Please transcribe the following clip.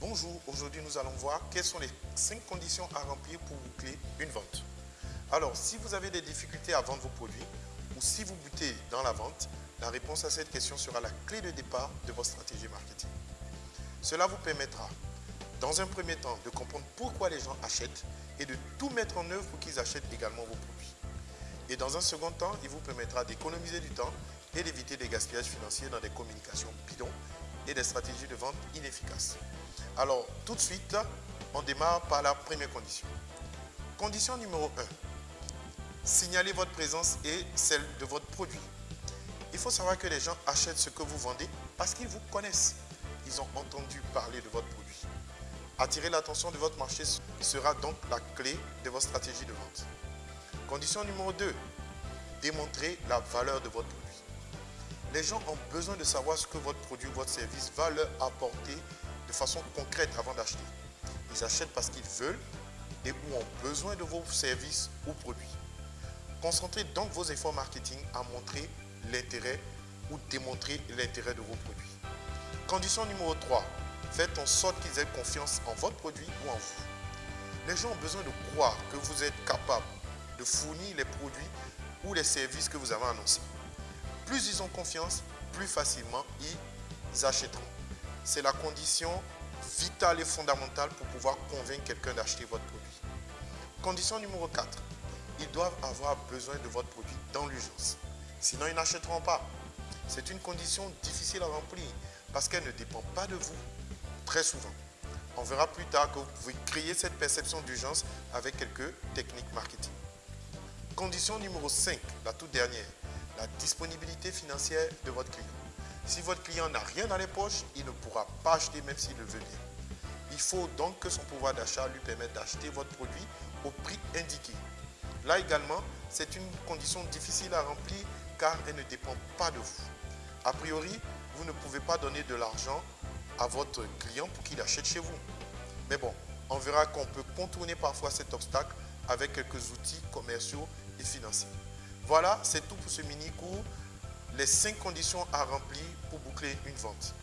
Bonjour, aujourd'hui nous allons voir quelles sont les 5 conditions à remplir pour boucler une vente. Alors, si vous avez des difficultés à vendre vos produits ou si vous butez dans la vente, la réponse à cette question sera la clé de départ de votre stratégie marketing. Cela vous permettra, dans un premier temps, de comprendre pourquoi les gens achètent et de tout mettre en œuvre pour qu'ils achètent également vos produits. Et dans un second temps, il vous permettra d'économiser du temps et d'éviter des gaspillages financiers dans des communications bidons et des stratégies de vente inefficaces. Alors, tout de suite, on démarre par la première condition. Condition numéro 1. Signalez votre présence et celle de votre produit. Il faut savoir que les gens achètent ce que vous vendez parce qu'ils vous connaissent. Ils ont entendu parler de votre produit. Attirer l'attention de votre marché sera donc la clé de votre stratégie de vente. Condition numéro 2. Démontrer la valeur de votre produit. Les gens ont besoin de savoir ce que votre produit ou votre service va leur apporter de façon concrète avant d'acheter. Ils achètent parce qu'ils veulent et ou ont besoin de vos services ou produits. Concentrez donc vos efforts marketing à montrer l'intérêt ou démontrer l'intérêt de vos produits. Condition numéro 3. Faites en sorte qu'ils aient confiance en votre produit ou en vous. Les gens ont besoin de croire que vous êtes capable de fournir les produits ou les services que vous avez annoncés. Plus ils ont confiance, plus facilement ils achèteront. C'est la condition vitale et fondamentale pour pouvoir convaincre quelqu'un d'acheter votre produit. Condition numéro 4. Ils doivent avoir besoin de votre produit dans l'urgence. Sinon, ils n'achèteront pas. C'est une condition difficile à remplir parce qu'elle ne dépend pas de vous, très souvent. On verra plus tard que vous pouvez créer cette perception d'urgence avec quelques techniques marketing. Condition numéro 5, la toute dernière, la disponibilité financière de votre client. Si votre client n'a rien dans les poches, il ne pourra pas acheter même s'il le veut bien. Il faut donc que son pouvoir d'achat lui permette d'acheter votre produit au prix indiqué. Là également, c'est une condition difficile à remplir car elle ne dépend pas de vous. A priori, vous ne pouvez pas donner de l'argent à votre client pour qu'il achète chez vous. Mais bon, on verra qu'on peut contourner parfois cet obstacle avec quelques outils commerciaux et financiers. Voilà, c'est tout pour ce mini cours. Les cinq conditions à remplir pour boucler une vente.